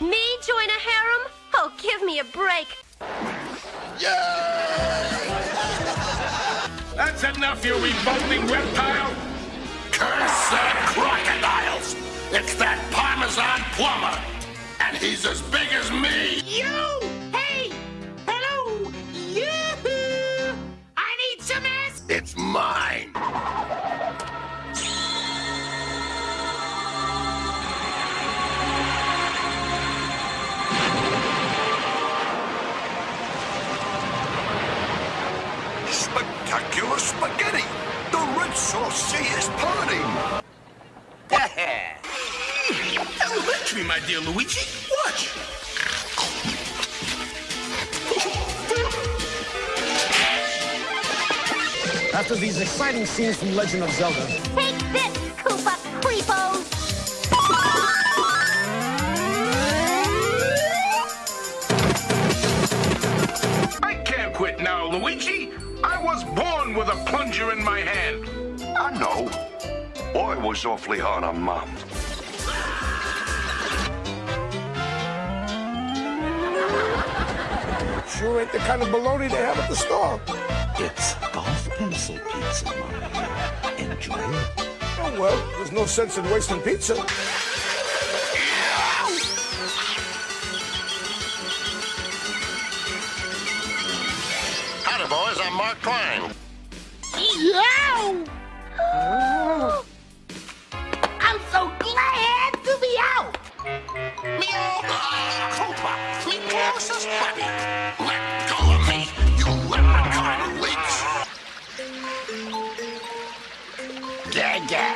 Me join a harem? Oh, give me a break. That's enough, you revolting reptile! Curse the crocodiles! It's that Parmesan plumber! And he's as big as me! You! Hey! Hello! Yoo-hoo! I need some ass! It's mine! Spectacular spaghetti! The Red Sauce Sea is parting! me, my dear Luigi. Watch! After these exciting scenes from Legend of Zelda, Take this, Koopa Creepos! I can't quit now, Luigi. I was born with a plunger in my hand. I know. Boy was awfully hard on Mom. sure ain't the kind of baloney they have at the store. It's golf pencil pizza, Mario. Enjoy it. Oh, well, there's no sense in wasting pizza. Mark Twain. Yow! I'm so glad to be out! Me old uh, Koopa, me closest buddy. Let go of me, you leprechaun leech. Gaga.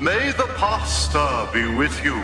May the pasta be with you.